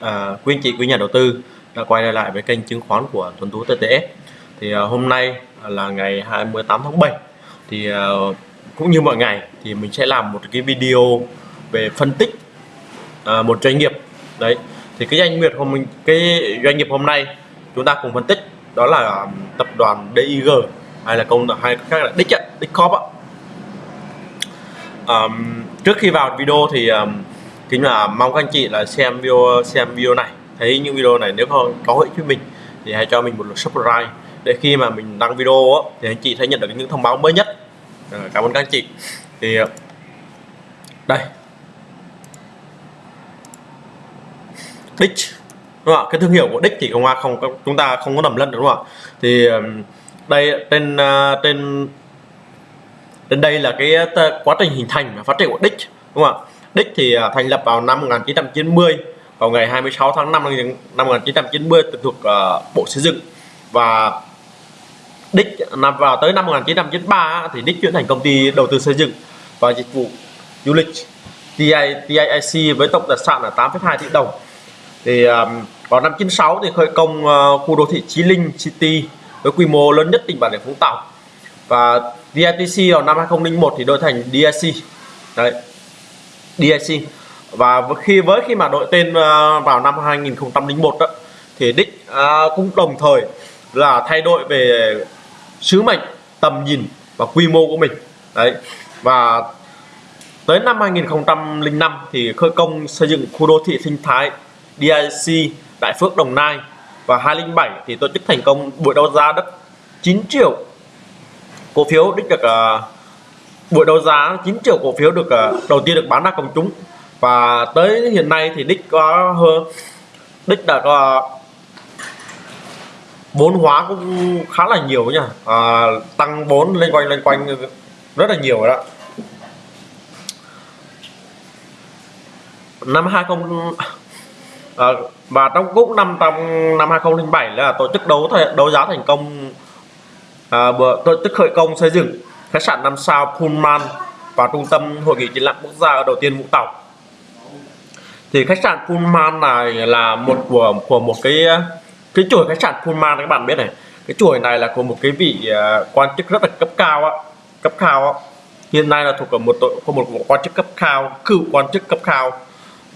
À, quý anh chị quý nhà đầu tư đã quay lại với kênh chứng khoán của Tuấn Tú TTS thì à, hôm nay là ngày 28 tháng 7 thì à, cũng như mọi ngày thì mình sẽ làm một cái video về phân tích à, một doanh nghiệp. Đấy thì cái doanh nghiệp hôm mình cái doanh nghiệp hôm nay chúng ta cùng phân tích đó là tập đoàn DIG hay là công hay khác là Dick Dick Corp ạ. Trước khi vào video thì um, kính là mong các anh chị là xem video xem video này. Thấy những video này nếu không có ích với mình thì hãy cho mình một lượt subscribe. Để khi mà mình đăng video đó, thì anh chị sẽ nhận được những thông báo mới nhất. À, cảm ơn các anh chị. Thì ờ, đây. Đích đúng không ạ? Cái thương hiệu của đích thì không không chúng ta không có nằm lẫn đúng không ạ? Thì đây trên ờ, trên trên đây là cái quá trình hình thành và phát triển của đích đúng không ạ? Đích thì à, thành lập vào năm 1990 vào ngày 26 tháng 5 năm 1990 thuộc uh, Bộ Xây dựng. Và Đích nằm vào tới năm 1993 thì Đích chuyển thành công ty đầu tư xây dựng và dịch vụ du lịch TI, TIIC với tổng tài sản là 8,2 tỷ đồng. Thì um, vào năm 96 thì khởi công uh, khu đô thị Chí Linh City với quy mô lớn nhất tỉnh Bà Rịa Vũng Tàu. Và DITC vào năm 2001 thì đổi thành DIC đấy. DIC và khi với khi mà đổi tên ờ, vào năm 2001 đó, thì đích ờ, cũng đồng thời là thay đổi về sứ mệnh tầm nhìn và quy mô của mình. Đấy. Và tới năm 2005 thì khởi công xây dựng khu đô thị sinh thái DIC Đại Phước Đồng Nai. Và 2007 thì tổ chức thành công buổi đấu giá đất 9 triệu cổ phiếu đích được uh, buổi đấu giá 9 triệu cổ phiếu được ờ, đầu tiên được bán ra công chúng. Và tới hiện nay thì đích có hơn đích đã có vốn hóa cũng khá là nhiều nha. À, tăng vốn lên quanh lên quanh rất là nhiều rồi đó. Năm 20 à, ờ, và trong cũng năm trong năm 2007 là tổ chức đấu đấu giá thành công. À, tổ chức khởi công xây dựng khách sạn 5 sao Pullman và trung tâm hội nghị triển lãm quốc gia ở đầu tiên Vũng Tàu. Thì khách sạn Pullman này là một của của một cái cái chuỗi khách sạn Pullman các bạn biết này. Cái chuỗi này là của một cái vị à, quan chức rất là cấp cao á cấp cao á. Hiện nay là thuộc ở một của một, một quan chức cấp cao cựu quan chức cấp cao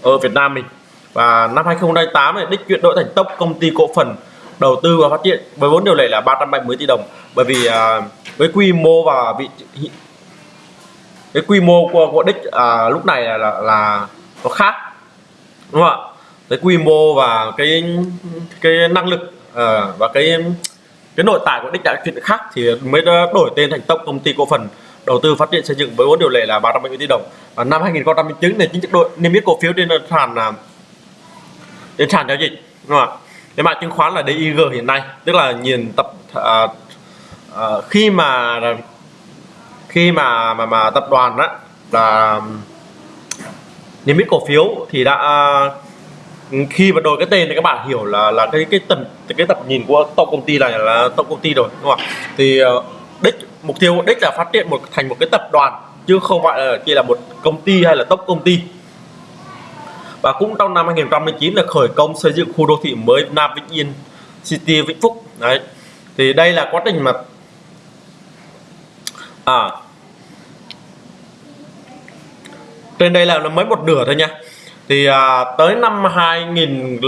ở Việt Nam mình. Và năm 2008 này đích chuyển đổi thành tốc công ty cổ phần đầu tư và phát triển với vốn điều lệ là 370 tỷ đồng. Bởi vì uh, với quy mô và vị cái quy mô của, của đích à, lúc này là, là là nó khác đúng không ạ? Cái quy mô và cái cái năng lực à, và cái cái nội tại của đích đã chuyện khác thì mới đổi tên thành tổng công ty cổ phần đầu tư phát triển xây dựng với vốn điều lệ là 370 tỷ đồng. Và năm 2009 thì chính thức đội niêm yết cổ phiếu trên sàn là trên sàn giao dịch đúng không ạ? Cái mã chứng khoán là DIG hiện nay tức là nhìn tập à, Ờ, khi mà khi mà mà, mà tập đoàn đó là niêm yết cổ phiếu thì đã khi mà đổi cái tên thì các bạn hiểu là là cái cái tầm cái tập nhìn của tổng công ty này là tổng công ty rồi đúng không ạ? Thì ờ, đích mục tiêu đích là phát triển một thành một cái tập đoàn chứ không phải là chỉ là một công ty hay là tốc công ty. Và cũng trong năm 2019 là khởi công xây dựng khu đô thị mới Nam Vĩnh Yên City Vĩnh Phúc đấy. Thì đây là quá trình mà à. Trên đây là nó mới một nửa thôi nha. Thì à, tới năm 2000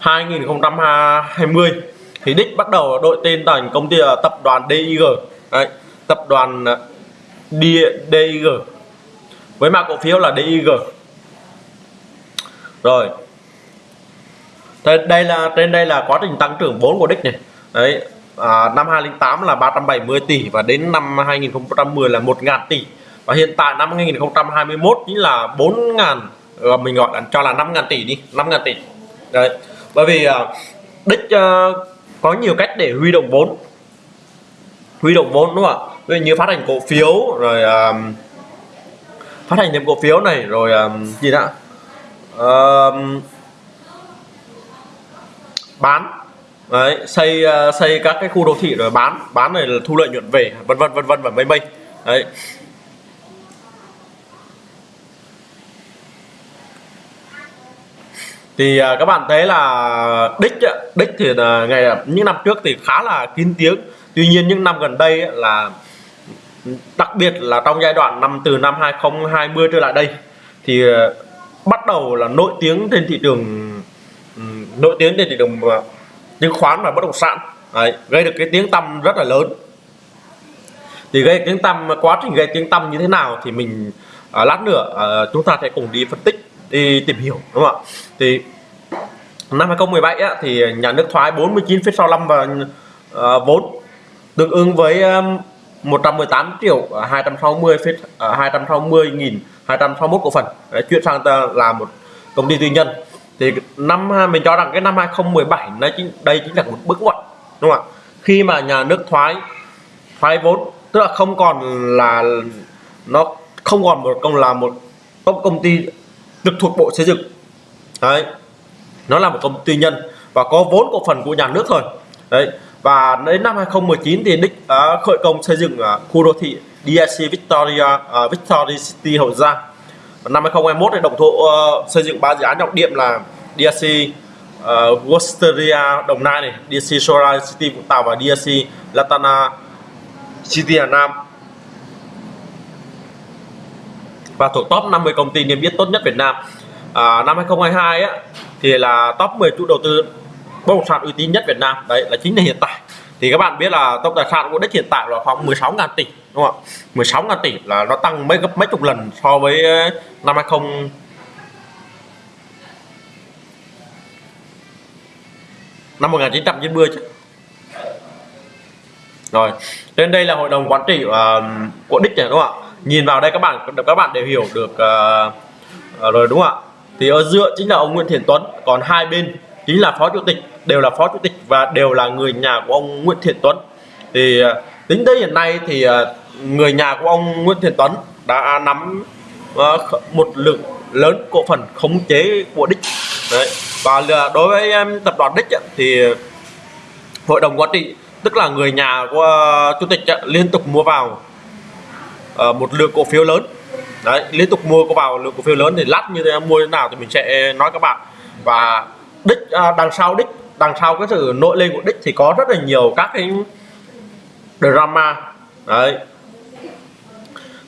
2020 thì đích bắt đầu đội tên thành công ty là tập đoàn DIG đấy, tập đoàn à, DIG với mã cổ phiếu là DIG rồi. Đây là trên đây là quá trình tăng trưởng vốn của đích này. Đấy à, năm 2008 là 370 tỷ và đến năm 2010 là 1.000 tỷ. Và hiện tại năm 2021 chính là 4.000 ờ, mình gọi là cho là 5.000 tỷ đi 5.000 tỷ. Đấy bởi vì à, đích à, có nhiều cách để huy động vốn. Huy động vốn đúng không ạ? Ví dụ như phát hành cổ phiếu rồi à, phát hành thêm cổ phiếu này rồi à, gì đã à, bán đấy, xây ờ, xây các cái khu đô thị rồi bán bán này là thu lợi nhuận về, vân vân vân vân và mây mây. Đấy. Thì ờ, các bạn thấy là đích đích thì là ngày những năm trước thì khá là kín tiếng. Tuy nhiên những năm gần đây là, đặc biệt là trong giai đoạn năm, từ năm 2020 trở lại đây thì bắt đầu là nổi tiếng trên thị trường ừ, nổi tiếng trên thị trường chứng khoán và bất động sản Đấy, gây được cái tiếng tăm rất là lớn. Thì gây tiếng tăm quá trình gây tiếng tăm như thế nào thì mình à, lát nữa à, chúng ta sẽ cùng đi phân tích đi tìm hiểu đúng không ạ? Thì năm 2017 á, thì nhà nước thoái 49,65 và à, vốn tương ứng với à, 118 triệu 260 à, 260 nghìn 261 cổ phần. Đấy, chuyển sang là một công ty tư nhân thì năm mình cho rằng cái năm 2017 nó chính đây chính là một bước ngoặt đúng không ạ? Khi mà nhà nước thoái thoái vốn tức là không còn là nó không còn một công là một công ty trực thuộc bộ xây dựng. Đấy. Nó là một công ty nhân và có vốn cổ phần của nhà nước thôi. Đấy. Và đến năm 2019 thì đích uh, khởi công xây dựng uh, khu đô thị DIC Victoria à, uh, Victoria City Hậu Giang và năm 2021 thì đồng thổ uh, ờ, xây dựng ba dự án trọng điểm là DRC uh, ờ, Worcestershire Đồng Nai này DRC Solar City Vũng Tàu và DRC Latana City Hà Nam. Và thuộc top 50 công ty niêm yết tốt nhất Việt Nam. À, năm 2022 á, thì là top 10 chủ đầu tư bất động sản uy tín nhất Việt Nam. Đấy là chính là hiện tại. Thì các bạn biết là tổng tài sản của đất hiện tại là khoảng 16 ngàn tỷ đúng không ạ? 16 ngàn tỷ là nó tăng mấy gấp mấy chục lần so với ờ, năm 20 năm 1990 chứ. Rồi trên đây là hội đồng quản trị uh, của đích này đúng không ạ? Nhìn vào đây các bạn các bạn đều hiểu được uh, rồi đúng không ạ? Thì ở giữa chính là ông Nguyễn Thiện Tuấn còn hai bên chính là phó chủ tịch đều là phó chủ tịch và đều là người nhà của ông Nguyễn Thiện Tuấn. Thì uh, tính tới hiện nay thì uh, người nhà của ông Nguyễn Thiện Tuấn đã nắm ờ, một lượng lớn cổ phần khống chế của đích. Đấy. và đối với tập đoàn đích thì hội đồng quản trị, tức là người nhà của ờ, chủ tịch liên tục mua vào ờ, một lượng cổ phiếu lớn. Đấy, liên tục mua có vào lượng cổ phiếu lớn thì lát như thế mua thế nào thì mình sẽ nói các bạn. Và đích đằng sau đích, đằng sau cái sự nội lên của đích thì có rất là nhiều các cái drama. Đấy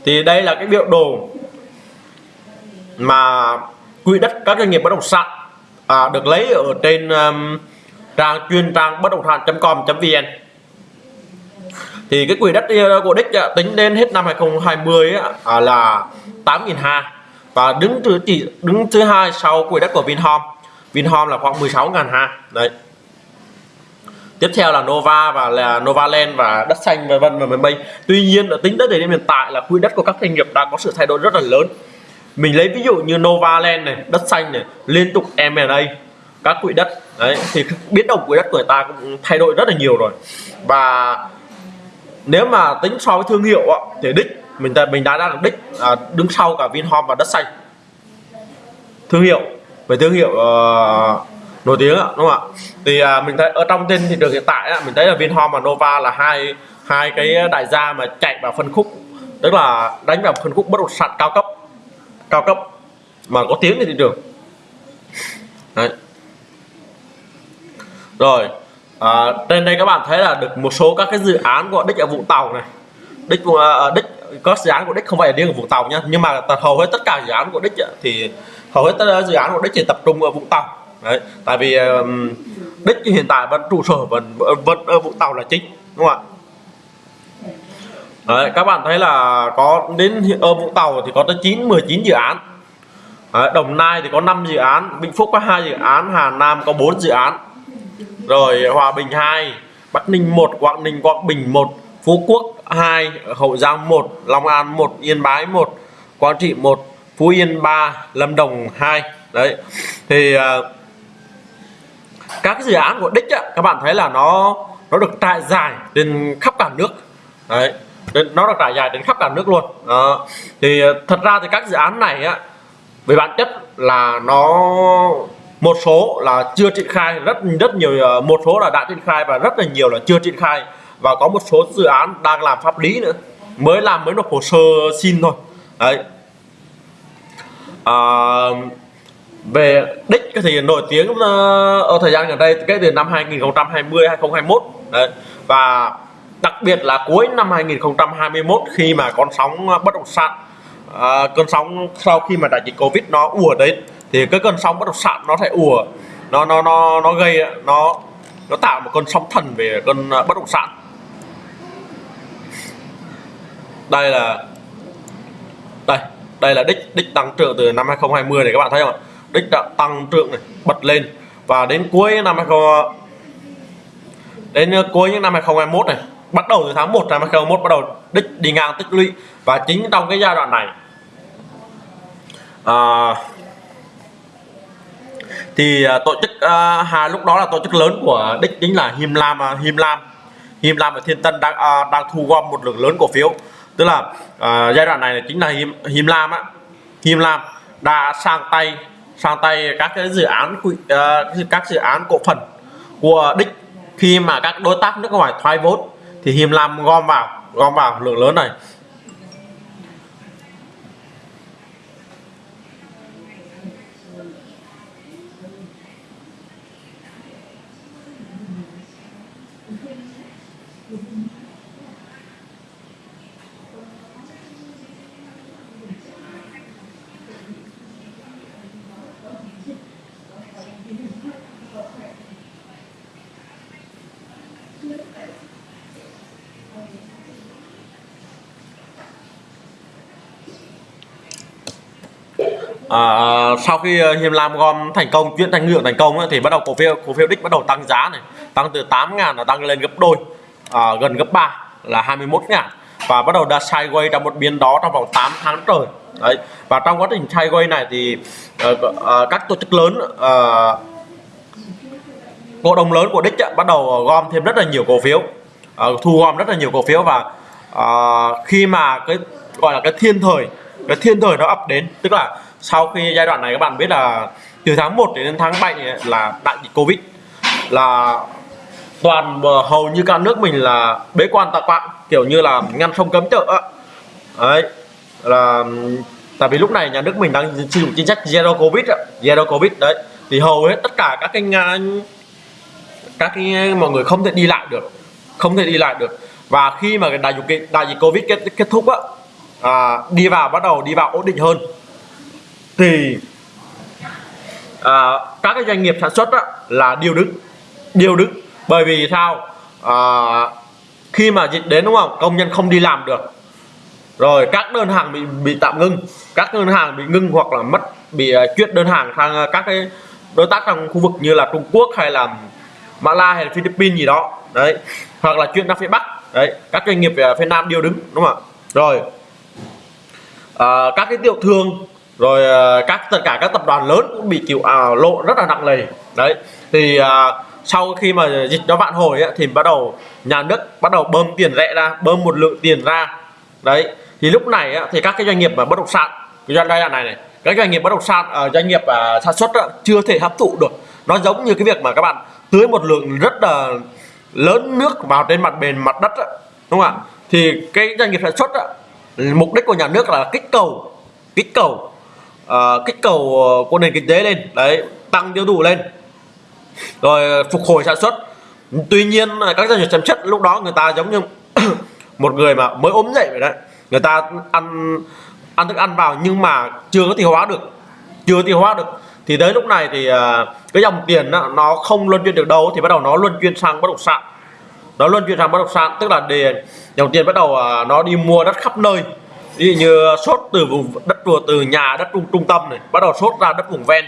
thì đây là cái biểu đồ mà quỹ đất các doanh nghiệp bất động sản à, được lấy ở trên um, trang chuyên trang bất động sản.com.vn thì cái quỹ đất uh, của đích uh, tính đến hết năm 2020 uh, à, là 8.200 và đứng thứ chỉ đứng thứ hai sau quỹ đất của Vinhome. Vinhome là khoảng 16.200 đấy tiếp theo là Nova và là Novaland và đất xanh vân vân và vân vân tuy nhiên ở tính tới thời điểm hiện tại là quỹ đất của các doanh nghiệp đã có sự thay đổi rất là lớn. Mình lấy ví dụ như Novaland này đất xanh này liên tục M&A các quỹ đất đấy thì biến động quỹ đất của người ta cũng thay đổi rất là nhiều rồi. Và nếu mà tính so với thương hiệu thì đích mình mình đã đang đích à, đứng sau cả Vinhome và đất xanh. Thương hiệu về thương hiệu uh, nổi tiếng ạ đúng không ạ? Thì à, mình thấy ở trong trên thị trường hiện tại á, mình thấy là Vinhome và Nova là hai hai cái đại gia mà chạy vào phân khúc tức là đánh vào phân khúc bất động sản cao cấp cao cấp mà có tiếng trên thị trường Đấy. rồi à, trên đây các bạn thấy là được một số các cái dự án của đích ở Vũng Tàu này. Đích uh, đích có dự án của đích không phải riêng ở Vũng Tàu nhá nhưng mà hầu hết tất cả dự án của đích thì hầu hết tất cả dự án của đích chỉ tập trung ở Vũng Tàu đấy tại vì đích hiện tại vẫn trụ sở vẫn vẫn ở Vũng Tàu là chính đúng không ạ? Đấy, các bạn thấy là có đến ở Vũng Tàu thì có tới 9 19 dự án. Đấy, Đồng Nai thì có 5 dự án Vĩnh Phúc có hai dự án Hà Nam có 4 dự án. Rồi Hòa Bình 2 Bắc Ninh 1 Quảng Ninh Quảng Bình 1 Phú Quốc 2 Hậu Giang 1 Long An 1 Yên Bái 1 Quảng Trị 1 Phú Yên 3 Lâm Đồng 2 đấy thì uh, các dự án của đích á, các bạn thấy là nó nó được trải dài trên khắp cả nước. Đấy nó được trải dài đến khắp cả nước luôn. Đó. thì ờ, thật ra thì các dự án này á về bản chất là nó một số là chưa triển khai rất rất nhiều ờ, một số là đã triển khai và rất là nhiều là chưa triển khai. Và có một số dự án đang làm pháp lý nữa mới làm mới nộp hồ sơ xin thôi. Đấy. À, về đích thì nổi tiếng ờ, ở thời gian gần đây kể từ năm 2020 2021 đấy. Và đặc biệt là cuối năm 2021 khi mà con sóng ờ, bất động sản à, cơn sóng sau khi mà đại dịch covid nó ùa đến thì cái cơn sóng bất động sản nó sẽ ùa. Nó nó nó nó gây nó nó tạo một cơn sóng thần về cơn bất động sản. Đây là đây đây là đích đích tăng trưởng từ năm 2020 này các bạn thấy không đích đã tăng trưởng này bật lên. Và đến cuối năm 20 đến cuối những năm 2021 này bắt đầu từ tháng 1 năm 2021 bắt đầu đích đi ngang tích lũy. Và chính trong cái giai đoạn này à, thì à, tổ chức à, hà lúc đó là tổ chức lớn của đích chính là Him Lam à, Him Lam. Him Lam và Thiên Tân đang à, đang thu gom một lượng lớn cổ phiếu. Tức là à, giai đoạn này là chính là Him, Him Lam á. Him Lam đã sang tay sang tay các cái dự án ờ, các dự án cổ phần của đích. Khi mà các đối tác nước ngoài thoái vốn thì Him Lam gom vào gom vào lượng lớn này. À, sau khi ờ, Hiêm Lam gom thành công chuyển thành lượng thành công thì bắt đầu cổ phiếu cổ phiếu đích bắt đầu tăng giá này. Tăng từ 8 ngàn là tăng lên gấp đôi à, gần gấp 3 là 21 ngàn. Và bắt đầu đã sideways trong một biên đó trong vòng 8 tháng trời. Đấy và trong quá trình sideways này thì uh, uh, các tổ chức lớn uh, cổ đông lớn của đích uh, bắt đầu gom thêm rất là nhiều cổ phiếu. Uh, thu gom rất là nhiều cổ phiếu và uh, khi mà cái gọi là cái thiên thời cái thiên thời nó ập đến tức là sau khi giai đoạn này các bạn biết là từ tháng 1 đến tháng 7 là đại dịch Covid là toàn hầu như cả nước mình là bế quan tạc quạng kiểu như là ngăn sông cấm chợ đấy là tại vì lúc này nhà nước mình đang sử dụng chính sách zero covid zero covid đấy. Thì hầu hết tất cả các cái các cái mọi người không thể đi lại được không thể đi lại được. Và khi mà cái đại dịch đại dịch covid kết, kết thúc á à, đi vào bắt đầu đi vào ổn định hơn thì à, các cái doanh nghiệp sản xuất á, là điều đứng điều đứng. Bởi vì sao? À, khi mà dịch đến đúng không? Công nhân không đi làm được. Rồi các đơn hàng bị bị tạm ngưng. Các đơn hàng bị ngưng hoặc là mất bị uh, chuyển đơn hàng sang uh, các cái đối tác trong khu vực như là Trung Quốc hay là Mã hay là Philippines gì đó. Đấy. Hoặc là chuyển ra phía Bắc. Đấy. Các doanh nghiệp uh, phía Nam đều đứng đúng không ạ? Rồi à, các cái tiểu thương rồi à, các tất cả các tập đoàn lớn cũng bị chịu à, lộ rất là nặng nề. Đấy thì à, sau khi mà dịch nó vạn hồi ấy, thì bắt đầu nhà nước bắt đầu bơm tiền rẻ ra bơm một lượng tiền ra. Đấy thì lúc này ấy, thì các cái doanh nghiệp mà bất động sản cái giai đoạn này này các doanh nghiệp bất động sản uh, doanh nghiệp uh, sản xuất á, chưa thể hấp thụ được. Nó giống như cái việc mà các bạn tưới một lượng rất là lớn nước vào trên mặt bền mặt đất á, đúng không ạ? Thì cái doanh nghiệp sản xuất á, mục đích của nhà nước là kích cầu kích cầu uh, kích cầu ờ, của nền kinh tế lên. Đấy tăng tiêu thụ lên. Rồi phục hồi sản xuất. Tuy nhiên các doanh nghiệp sản xuất lúc đó người ta giống như một người mà mới ốm dậy vậy đấy. Người ta ăn ăn thức ăn vào nhưng mà chưa có tiêu hóa được. Chưa tiêu hóa được. Thì tới lúc này thì uh, cái dòng tiền đó, nó không luân chuyển được đâu thì bắt đầu nó luân chuyển sang bất động sản. Nó luân chuyển sang bất động sản tức là để dòng tiền bắt đầu uh, nó đi mua đất khắp nơi ví dụ như sốt từ vùng đất từ nhà đất trung trung tâm này bắt đầu sốt ra đất vùng ven.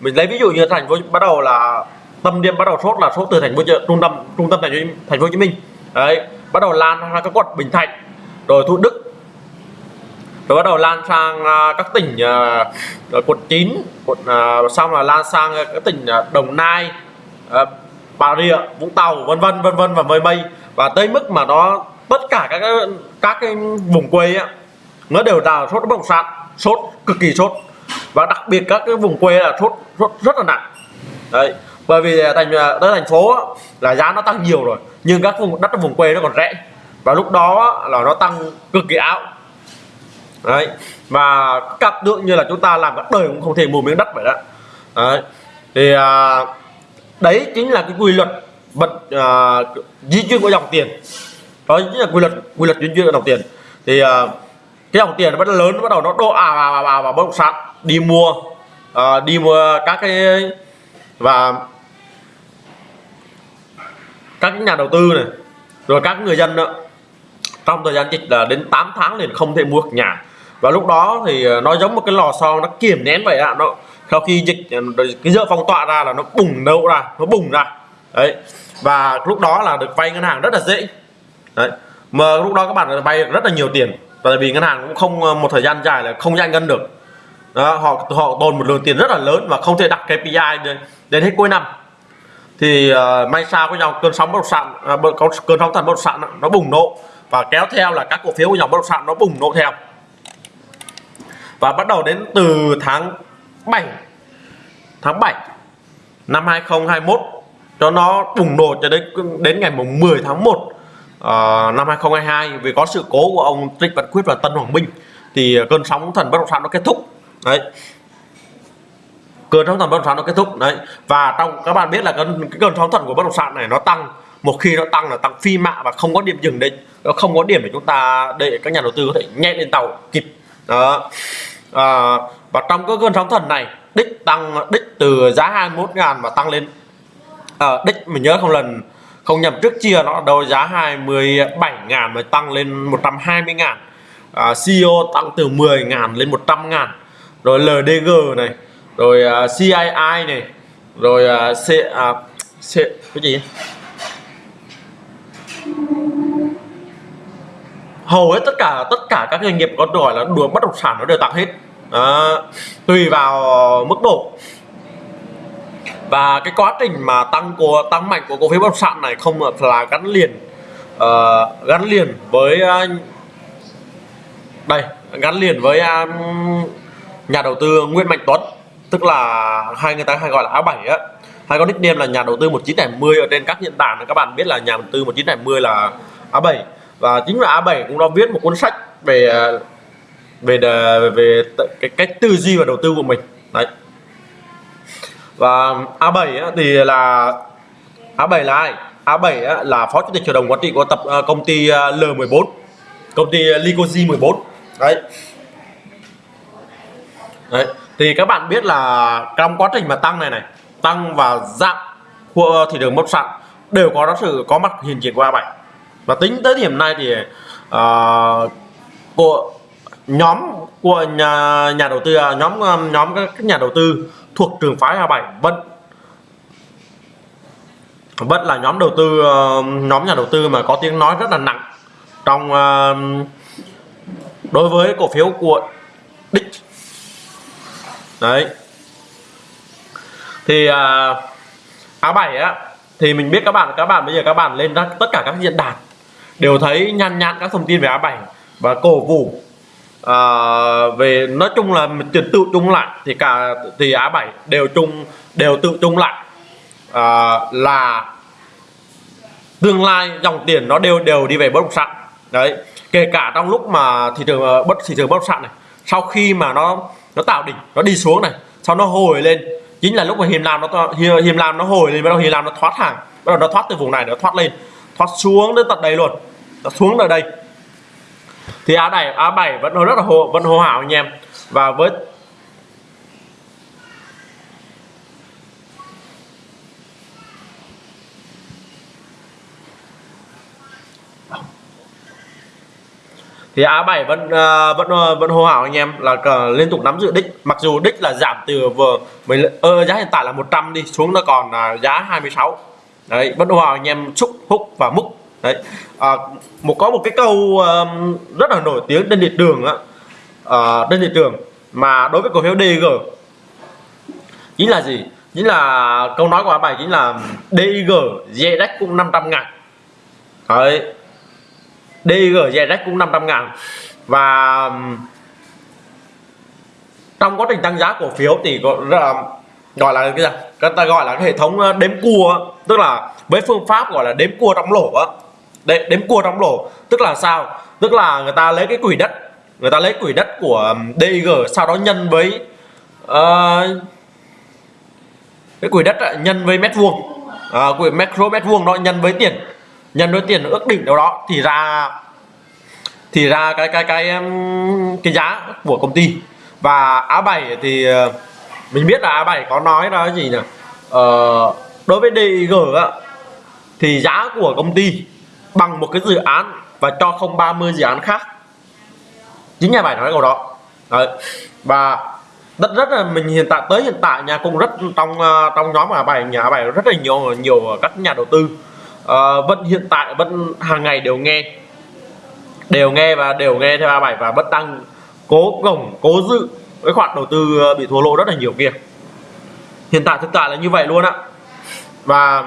Mình lấy ví dụ như thành phố bắt đầu là tâm điểm bắt đầu sốt là sốt từ thành phố trung tâm trung tâm thành phố thành phố Hồ Chí Minh. Đấy bắt đầu lan sang các quận Bình Thạnh rồi Thủ Đức rồi bắt đầu lan sang à, các tỉnh uh, quận 9 quận uh, xong là lan sang các tỉnh uh, Đồng Nai uh, Bà Rịa Vũng Tàu vân vân vân vân và mây mây. Và tới mức mà nó tất cả các các cái vùng quê ấy, nó đều là sốt bất động sản sốt cực kỳ sốt. Và đặc biệt các cái vùng quê là sốt sốt rất là nặng. Đấy bởi vì thành à, tới thành phố là giá nó tăng nhiều rồi nhưng các vùng đất ở vùng quê nó còn rẻ. Và lúc đó là nó tăng cực kỳ ảo. Đấy và cặp tượng như là chúng ta làm các đời cũng không thể mua miếng đất vậy đó. Đấy thì à, đấy chính là cái quy luật bật à, di chuyển của dòng tiền. Đó chính là quy luật quy luật di chuyển của dòng tiền. Thì à, cái dòng tiền nó bắt lớn nó bắt đầu nó đổ ào ào ào vào bất động sản đi mua à, đi mua các cái và các nhà đầu tư này rồi các người dân nữa trong thời gian dịch là đến 8 tháng liền không thể mua được nhà. Và lúc đó thì ờ, nó giống một cái lò xo nó kiềm nén vậy ạ. Nó sau khi dịch ờ, cái dỡ phong tỏa ra là nó bùng nổ ra nó bùng ra. Đấy. Và lúc đó là được vay ngân hàng rất là dễ. Đấy. Mà lúc đó các bạn vay rất là nhiều tiền tại vì ngân hàng cũng không ờ, một thời gian dài là không giải ngân được. Đó, họ họ tồn một lượng tiền rất là lớn và không thể đặt KPI đến, đến hết cuối năm. Thì uh, may sao có dòng cơn sóng bất động sản uh, có cơn sóng thần bất động sản nó bùng nổ và kéo theo là các cổ phiếu của dòng bất động sản nó bùng nổ theo. Và bắt đầu đến từ tháng 7 tháng 7 năm 2021 cho nó bùng nổ cho đến đến ngày mùng 10 tháng 1 uh, năm 2022 vì có sự cố của ông Trịnh Văn Quyết và Tân Hoàng Minh thì cơn sóng thần bất động sản nó kết thúc. Đấy. Cơn sóng thần bất động sản nó kết thúc đấy. Và trong các bạn biết là cơn cái cơn sóng thần của bất động sản này nó tăng. Một khi nó tăng là tăng phi mạ và không có điểm dừng định nó không có điểm để chúng ta để các nhà đầu tư có thể nhẹ lên tàu kịp. Đó. À, và trong cái cơn sóng thần này đích tăng đích từ giá 21 ngàn và tăng lên. À, đích mình nhớ không lần không nhầm trước chia nó đầu giá 27 ngàn mới tăng lên 120 ngàn. À, CEO tăng từ 10 ngàn lên 100 ngàn. Rồi LDG này rồi à, uh, CII này rồi uh, C, uh, C cái gì? Hầu hết tất cả tất cả các doanh nghiệp có gọi là đùa bất động sản nó đều tăng hết. À, tùy vào mức độ và cái quá trình mà tăng của tăng mạnh của cổ phiếu bất động sản này không là gắn liền uh, gắn liền với uh, đây gắn liền với uh, nhà đầu tư Nguyễn Mạnh Tuấn. Tức là hai người ta hay gọi là áo bảy á. Hay có nickname là nhà đầu tư 1970 ở trên các diễn đàn các bạn biết là nhà đầu tư 1970 là A7 và chính là A7 cũng đã viết một cuốn sách về về về cái cách tư duy và đầu tư của mình. Đấy và A7 á, thì là A7 là ai? A7 á, là phó chủ tịch hội đồng quản trị của tập ờ, công ty ờ, L14 công ty ờ, Licosi 14 đấy. Đấy. Thì các bạn biết là trong quá trình mà tăng này này tăng và giảm của thị trường bất sản đều có sự có mặt hiện diện của A7 và tính tới điểm này thì uh, của nhóm của nhà nhà đầu tư à, nhóm nhóm các nhà đầu tư thuộc trường phái A7 vẫn vẫn là nhóm đầu tư ờ, nhóm nhà đầu tư mà có tiếng nói rất là nặng trong ờ, đối với cổ phiếu của đích. Đấy. Thì ờ, A7 á, thì mình biết các bạn các bạn bây giờ các bạn lên tất cả các diễn đàn đều thấy nhăn nhăn các thông tin về A7 và cổ vũ à, về nói chung là mình tự chung lại thì cả thì A7 đều chung đều tự chung lại. À, là tương lai dòng tiền nó đều đều đi về bất động sản. Đấy kể cả trong lúc mà thị trường ờ, bất thị trường bất động sản này sau khi mà nó nó tạo đỉnh nó đi xuống này sau nó hồi lên chính là lúc mà hiềm làm nó hiềm làm nó hồi lên bắt đầu hiềm làm nó thoát hàng bắt đầu nó thoát từ vùng này nó thoát lên thoát xuống đến tận đây luôn nó xuống ở đây thì A7 A7 vẫn rất là hồ vẫn hô hào anh em. Và với thì A7 vẫn uh, vẫn vẫn hô hào anh em là uh, liên tục nắm giữ đích. Mặc dù đích là giảm từ vừa mình uh, giá hiện tại là 100 đi xuống nó còn uh, giá 26 đấy vẫn hô hào anh em xúc húc và múc đấy. À, một có một cái câu um, rất là nổi tiếng trên thị trường á. À, uh, trên thị trường mà đối với cổ phiếu DG chính là gì? Chính là câu nói của bài chính là DIG DX cũng 500 ngàn. Đấy. DIG DX cũng 500 ngàn. Và um, trong quá trình tăng giá cổ phiếu thì gọi là gọi là cái gì? Người ta gọi là cái hệ thống uh, đếm cua tức là với phương pháp gọi là đếm cua trong lỗ đếm, đếm cua trong lỗ. Tức là sao? Tức là người ta lấy cái quỹ đất người ta lấy quỹ đất của DIG sau đó nhân với uh, cái quỹ đất nhân với mét vuông. À, quỹ macro mét vuông đó nhân với tiền nhân với tiền ước định đâu đó thì ra thì ra cái cái cái cái giá của công ty. Và A7 thì ờ, mình biết là A7 có nói đó gì nhỉ? Ờ, đối với DIG á, thì giá của công ty bằng một cái dự án và cho không 30 dự án khác. Chính nhà bài nói câu đó. Đấy. và rất rất là mình hiện tại tới hiện tại nhà cũng rất trong à, trong nhóm nhà bài nhà bài rất là nhiều nhiều các nhà đầu tư. À, vẫn hiện tại vẫn hàng ngày đều nghe. Đều nghe và đều nghe theo bài và vẫn đang cố gồng cố giữ cái khoản đầu tư ờ, bị thua lỗ rất là nhiều kia. Hiện tại thực tại là như vậy luôn ạ và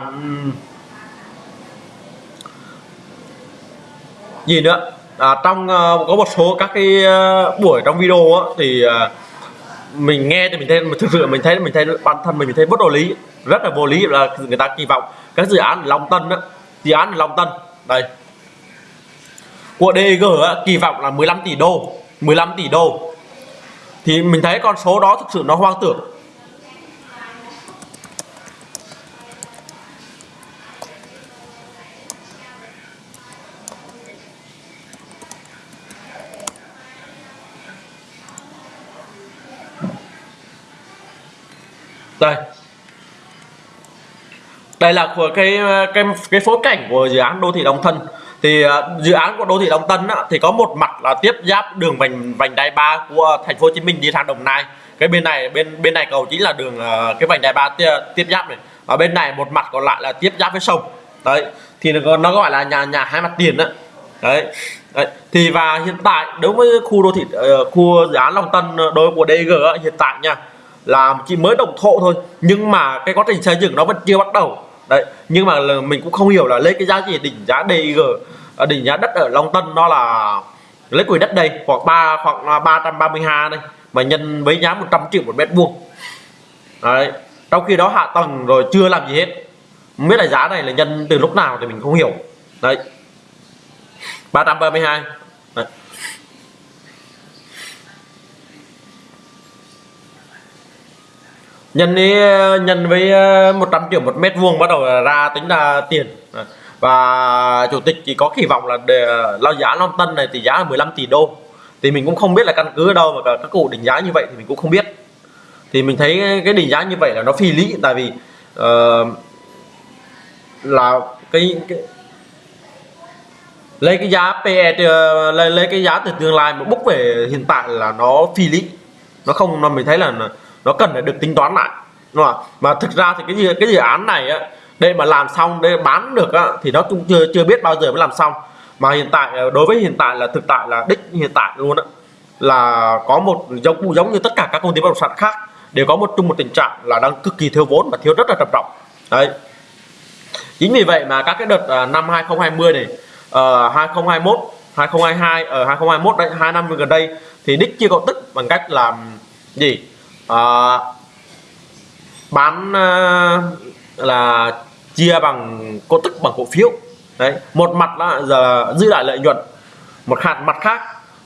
gì nữa à, trong uh, có một số các cái uh, buổi trong video á, thì uh, mình nghe thì mình thấy thực sự mình thấy mình thấy bản thân mình, mình thấy bất đồ lý rất là vô lý là người ta kỳ vọng các dự án Long Tân á, dự án Long Tân đây. Của DG á, kỳ vọng là 15 tỷ đô 15 tỷ đô. Thì mình thấy con số đó thực sự nó hoang tưởng. Đây. Đây là của cái cái cái phối cảnh của dự án đô thị Đồng Thân. Thì uh, dự án của đô thị Đồng Tân á, thì có một mặt là tiếp giáp đường vành vành đai 3 của thành phố Hồ Chí Minh đi sang Đồng Nai. Cái bên này bên bên này cầu chính là đường uh, cái vành đai 3 tiếp, tiếp giáp này. Ở bên này một mặt còn lại là tiếp giáp với sông. Đấy. Thì nó, nó gọi là nhà nhà hai mặt tiền đó đấy. đấy. Thì và hiện tại đối với khu đô thị uh, khu dự án Long Tân ờ, đối của DG á, hiện tại nha là chỉ mới đồng thộ thôi. Nhưng mà cái quá trình xây dựng nó vẫn chưa bắt đầu. Đấy, nhưng mà mình cũng không hiểu là lấy cái giá gì, đỉnh giá DIG à, đỉnh giá đất ở Long Tân nó là lấy quỹ đất đây, khoảng ba, khoảng à, 332 đây, mà nhân với giá 100 triệu một mét vuông. Đấy, trong khi đó hạ tầng rồi chưa làm gì hết. Không biết là giá này là nhân từ lúc nào thì mình không hiểu. Đấy. 332 Ờ, nhân với nhân với 100 triệu một mét vuông bắt đầu ra tính là tiền. Ờ, và chủ tịch chỉ có kỳ vọng là để ờ, lao giá Long Tân này thì giá là 15 tỷ đô. Thì mình cũng không biết là căn cứ ở đâu mà các cụ định giá như vậy thì mình cũng không biết. Thì mình thấy cái định giá như vậy là nó phi lý tại vì uh, là cái, cái lấy cái giá PE lấy, lấy cái giá từ tương lai mà bốc về hiện tại là nó phi lý. Nó không nó mình thấy là nó cần phải được tính toán lại. Đúng không? mà thực ra thì cái gì cái dự án này á đây mà làm xong đây bán được á, thì nó cũng chưa chưa biết bao giờ mới làm xong. Mà hiện tại ờ, đối với hiện tại là thực tại là đích hiện tại luôn á là có một giống giống như tất cả các công ty bất động sản khác đều có một chung một tình trạng là đang cực kỳ thiếu vốn và thiếu rất là trầm trọng. Đấy. Chính vì vậy mà các cái đợt ờ, năm 2020 này uh, 2021 2022 ở uh, 2021 đấy hai năm gần đây thì đích chưa có tức bằng cách làm gì? Uh, bán uh, là chia bằng cổ tức bằng cổ phiếu. Đấy một mặt là giờ giữ lại lợi nhuận một hạt mặt khác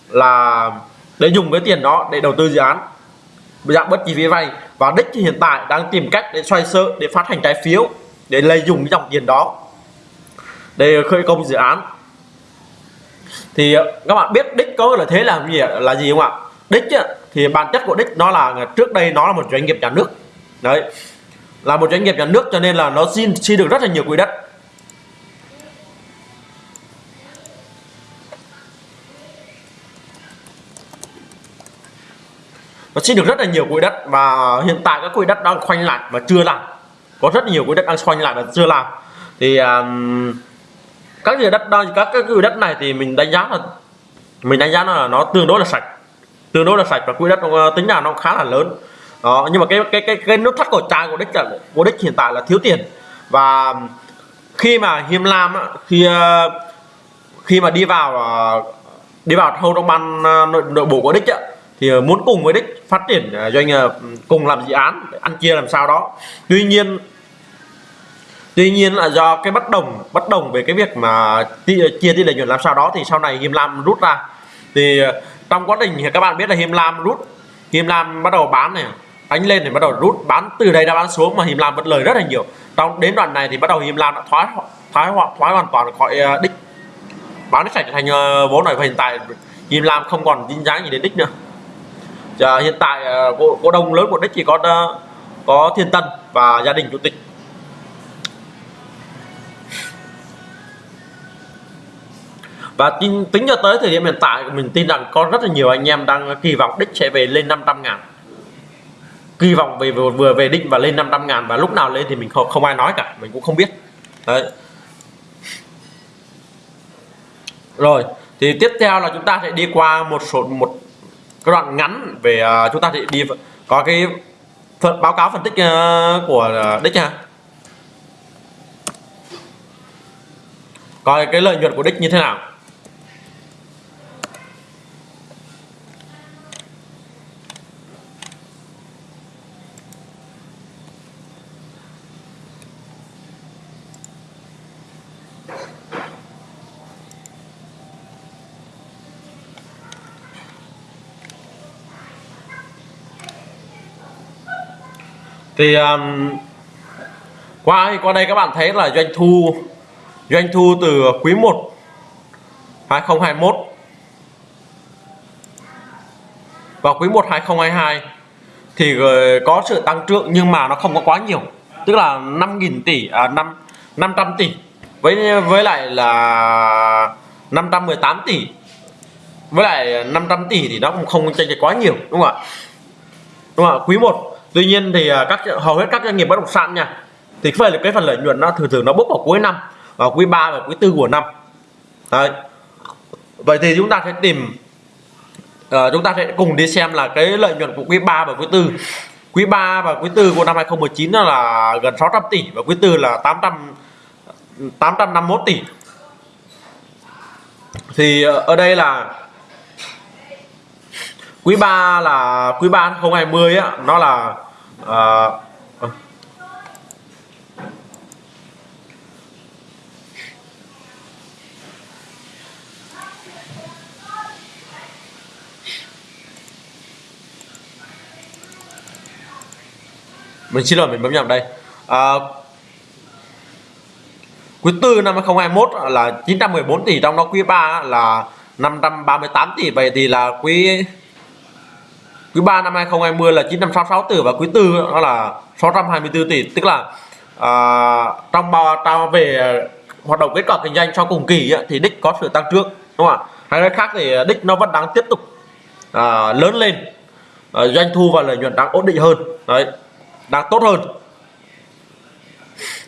là để dùng cái tiền đó để đầu tư dự án. Dạng bất chi phí vay và đích hiện tại đang tìm cách để xoay sở để phát hành trái phiếu để lấy dùng cái dòng tiền đó để khởi công dự án. Thì các bạn biết đích có lợi thế là gì là gì không ạ? Đích thì bản chất của đích nó là trước đây nó là một doanh nghiệp nhà nước. Đấy. Là một doanh nghiệp nhà nước cho nên là nó xin xin được rất là nhiều quỹ đất. Nó xin được rất là nhiều quỹ đất và hiện tại các quỹ đất đang khoanh lại và chưa làm. Có rất nhiều quỹ đất đang khoanh lại và chưa làm. Thì um, các quỹ đất đang các cái quỹ đất này thì mình đánh giá là mình đánh giá là nó tương đối là sạch tương đối là sạch và quỹ đất uh, tính là nó khá là lớn. Đó nhưng mà cái cái cái cái nút thắt cổ trai của đích là của đích hiện tại là thiếu tiền. Và khi mà hiêm lam khi ờ, khi mà đi vào ờ, đi vào thâu trong ban nội, nội bộ của đích ấy, thì muốn cùng với đích phát triển doanh nghiệp cùng làm dự án ăn chia làm sao đó. Tuy nhiên tuy nhiên là do cái bất đồng bất đồng về cái việc mà chia tỷ lợi nhuận làm sao đó thì sau này hiêm lam rút ra. Thì trong quá trình thì các bạn biết là him lam rút him lam bắt đầu bán này đánh lên thì bắt đầu rút bán từ đây ra bán xuống mà Him Lam vẫn lời rất là nhiều. Trong đến đoạn này thì bắt đầu Him Lam đã thoái thoái thoái hoàn toàn khỏi ờ, đích. Bán sạch thành ờ, vốn này và hiện tại Him Lam không còn dính dáng gì đến đích nữa. Giờ hiện tại ờ, cổ, cổ đông lớn của đích chỉ có có Thiên Tân và gia đình chủ tịch. Và tính, tính cho tới thời điểm hiện tại mình tin rằng có rất là nhiều anh em đang kỳ vọng đích sẽ về lên 500 ngàn. Kỳ vọng về vừa, về đích và lên 500 ngàn và lúc nào lên thì mình không, không ai nói cả mình cũng không biết. Đấy. Rồi thì tiếp theo là chúng ta sẽ đi qua một số một cái đoạn ngắn về uh, chúng ta sẽ đi có cái phần báo cáo phân tích uh, của uh, đích ha coi cái lợi nhuận của đích như thế nào. Thì um, qua qua đây các bạn thấy là doanh thu doanh thu từ quý 1 2021 và quý 1 2022 thì ờ, có sự tăng trưởng nhưng mà nó không có quá nhiều. Tức là 5.000 tỷ à, 5 500 tỷ. Với với lại là 518 tỷ. Với lại 500 tỷ thì nó cũng không chênh lệch quá nhiều đúng không ạ? Đúng không ạ? Quý 1 tuy nhiên thì à, các hầu hết các doanh nghiệp bất động sản nha thì phải là cái phần lợi nhuận nó thường thường nó bốc vào cuối năm vào quý 3 và quý tư của năm. Đấy. vậy thì chúng ta sẽ tìm uh, chúng ta sẽ cùng đi xem là cái lợi nhuận của quý 3 và quý tư. Quý 3 và quý tư của năm 2019 là gần 600 tỷ và quý tư là 800 851 tỷ. Thì à, ở đây là quý 3 là quý 3 2020 á nó là à, ờ. mình xin lỗi mình bấm nhầm đây. À, quý tư năm 2021 là 914 tỷ trong đó quý 3 là 538 tỷ. Vậy thì là quý quý 3 năm 2020 là 966 tỷ và quý tư nó là 624 tỷ. Tức là à, trong bao tao về hoạt động kết quả kinh doanh sau cùng kỳ ấy, thì đích có sự tăng trưởng đúng không ạ? Hay nói khác thì đích nó vẫn đang tiếp tục à, lớn lên. À, doanh thu và lợi nhuận đang ổn định hơn. Đấy đang tốt hơn.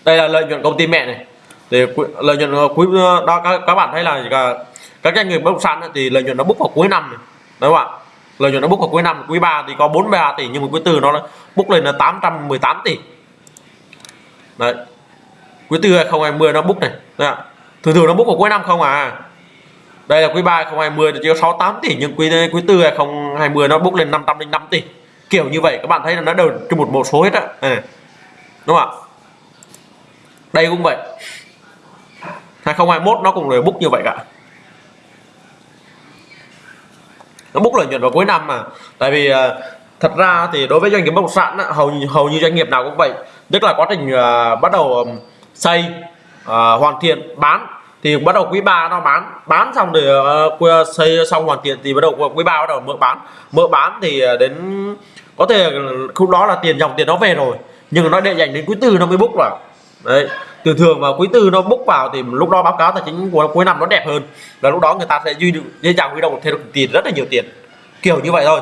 Đây là lợi nhuận công ty mẹ này. Thì lợi nhuận quý đó các, các bạn thấy là à, các doanh nghiệp bất động sản thì lợi nhuận nó bốc vào cuối năm này đúng không ạ? Lợi nhuận nó bốc vào cuối năm, quý 3 thì có 43 tỷ, nhưng mà quý tư nó bốc lên là 818 tỷ. Đấy. Quý tư 2020 nó bốc này. Đấy ạ. thường thường nó bốc vào cuối năm không à? Đây là quý 3 2020 thì chỉ có 68 tỷ, nhưng quý quý tư 2020 nó bốc lên 505 tỷ. Kiểu như vậy, các bạn thấy là nó đều trên một một số hết á. À. đúng không ạ? Đây cũng vậy. 2021 nó cũng đều bốc như vậy cả. Nó bốc lợi nhuận vào cuối năm mà. Tại vì uh, thật ra thì đối với doanh nghiệp bất động sản hầu hầu như doanh nghiệp nào cũng vậy. Tức là quá trình uh, bắt đầu um, xây uh, hoàn thiện bán thì bắt đầu quý 3 nó bán. Bán xong thì uh, xây xong hoàn thiện thì bắt đầu quý 3 bắt đầu mở bán. Mở bán thì đến có thể lúc đó là tiền dòng tiền nó về rồi nhưng nó để dành đến quý tư nó mới bốc vào. Đấy từ thường mà quý tư nó bốc vào thì lúc đó báo cáo tài chính của cuối năm nó đẹp hơn. Và lúc đó người ta sẽ duy dễ dàng huy động thêm được tiền, rất là nhiều tiền. Kiểu như vậy thôi.